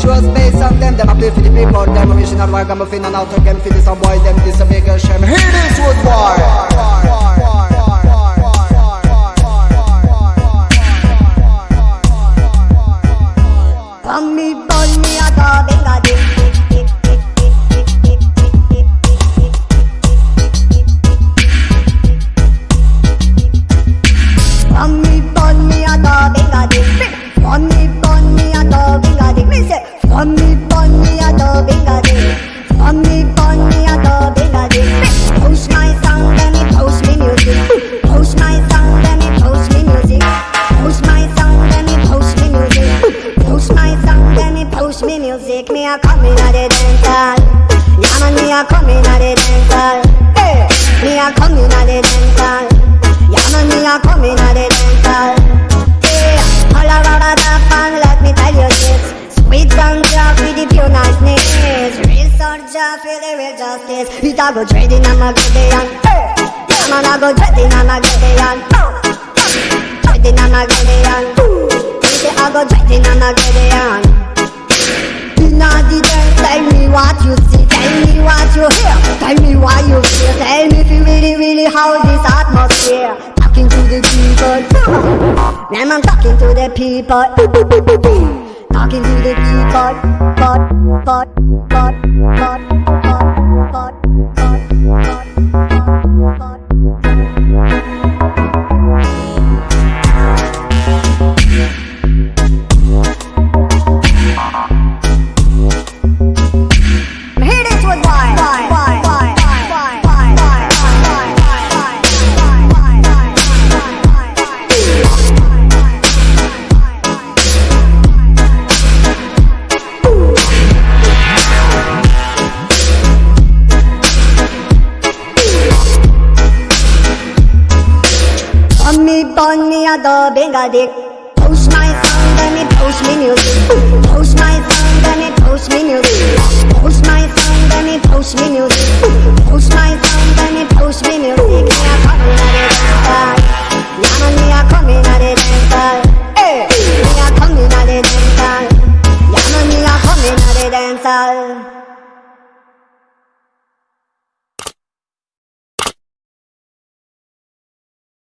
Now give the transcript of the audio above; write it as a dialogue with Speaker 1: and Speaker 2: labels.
Speaker 1: Trust based on them, that a play for the people Them a mission and work, I'm a fin and out again For this a boy, them this a
Speaker 2: big music. Me a coming at the dental. Yeah me a coming at the dental. Hey. Me a coming at the dental. Yeah me a coming at the dental. All around the and let me tell you this. Sweet job with the pure niceness. Real soldier feel the real justice It a go trading Gideon Hey! Man I go trading on my Gideon Trading on my Gideon Say I go trading on my Gideon Inna the dance, tell me what you see, tell me what you hear, tell me why you feel, tell me if you really, really how this atmosphere. Talking to the people, man, I'm talking to the people, talking to the people, but, but, but, but, but, but, God. Da benga dick. Post my song, then me post me music. Post my song, then me post me music.